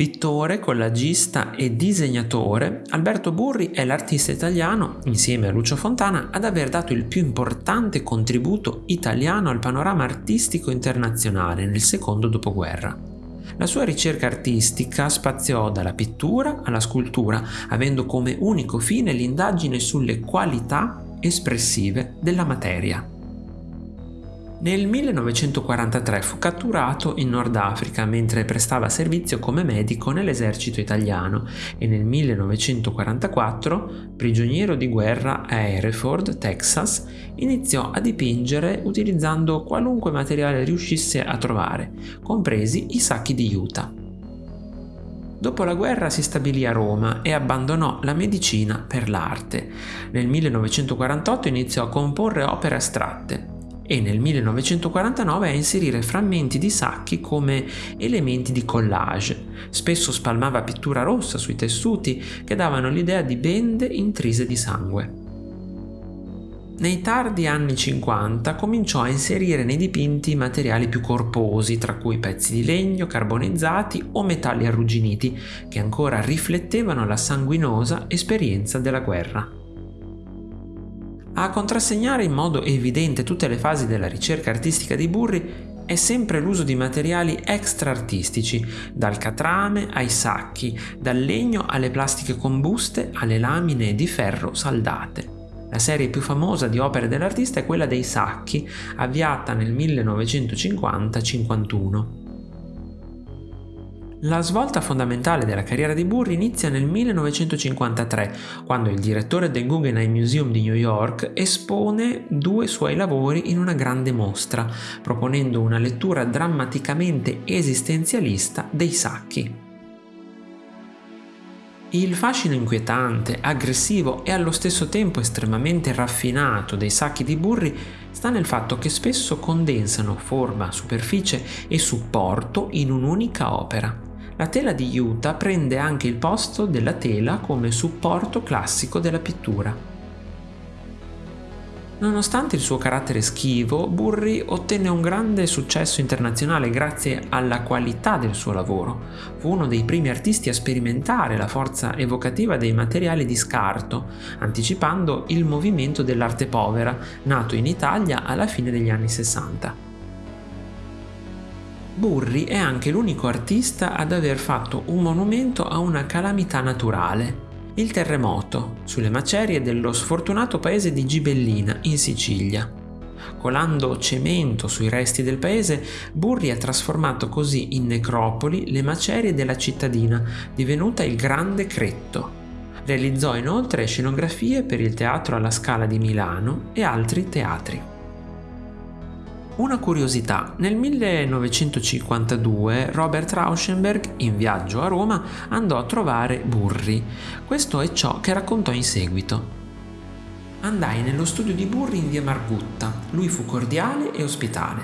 Pittore, collagista e disegnatore, Alberto Burri è l'artista italiano, insieme a Lucio Fontana, ad aver dato il più importante contributo italiano al panorama artistico internazionale nel secondo dopoguerra. La sua ricerca artistica spaziò dalla pittura alla scultura, avendo come unico fine l'indagine sulle qualità espressive della materia. Nel 1943 fu catturato in Nord Africa mentre prestava servizio come medico nell'esercito italiano e nel 1944, prigioniero di guerra a Hereford, Texas, iniziò a dipingere utilizzando qualunque materiale riuscisse a trovare, compresi i sacchi di Utah. Dopo la guerra si stabilì a Roma e abbandonò la medicina per l'arte. Nel 1948 iniziò a comporre opere astratte e nel 1949 a inserire frammenti di sacchi come elementi di collage. Spesso spalmava pittura rossa sui tessuti che davano l'idea di bende intrise di sangue. Nei tardi anni 50 cominciò a inserire nei dipinti materiali più corposi, tra cui pezzi di legno, carbonizzati o metalli arrugginiti, che ancora riflettevano la sanguinosa esperienza della guerra. A contrassegnare in modo evidente tutte le fasi della ricerca artistica di Burri è sempre l'uso di materiali extra-artistici, dal catrame ai sacchi, dal legno alle plastiche combuste alle lamine di ferro saldate. La serie più famosa di opere dell'artista è quella dei sacchi, avviata nel 1950-51. La svolta fondamentale della carriera di Burri inizia nel 1953, quando il direttore del Guggenheim Museum di New York espone due suoi lavori in una grande mostra, proponendo una lettura drammaticamente esistenzialista dei sacchi. Il fascino inquietante, aggressivo e allo stesso tempo estremamente raffinato dei sacchi di Burri sta nel fatto che spesso condensano forma, superficie e supporto in un'unica opera. La tela di Utah prende anche il posto della tela come supporto classico della pittura. Nonostante il suo carattere schivo, Burri ottenne un grande successo internazionale grazie alla qualità del suo lavoro. Fu uno dei primi artisti a sperimentare la forza evocativa dei materiali di scarto, anticipando il movimento dell'arte povera, nato in Italia alla fine degli anni 60. Burri è anche l'unico artista ad aver fatto un monumento a una calamità naturale, il terremoto, sulle macerie dello sfortunato paese di Gibellina, in Sicilia. Colando cemento sui resti del paese, Burri ha trasformato così in necropoli le macerie della cittadina, divenuta il Grande Cretto. Realizzò inoltre scenografie per il Teatro alla Scala di Milano e altri teatri. Una curiosità, nel 1952 Robert Rauschenberg, in viaggio a Roma, andò a trovare Burri. Questo è ciò che raccontò in seguito. Andai nello studio di Burri in via Margutta. Lui fu cordiale e ospitale.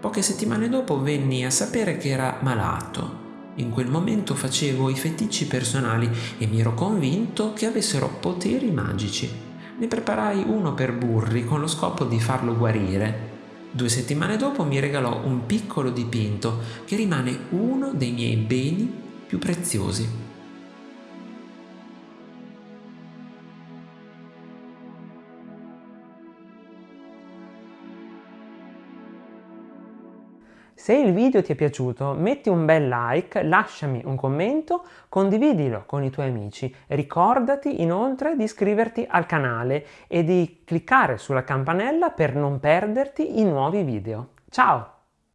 Poche settimane dopo venni a sapere che era malato. In quel momento facevo i feticci personali e mi ero convinto che avessero poteri magici. Ne preparai uno per Burri con lo scopo di farlo guarire. Due settimane dopo mi regalò un piccolo dipinto che rimane uno dei miei beni più preziosi. Se il video ti è piaciuto metti un bel like, lasciami un commento, condividilo con i tuoi amici. Ricordati inoltre di iscriverti al canale e di cliccare sulla campanella per non perderti i nuovi video. Ciao!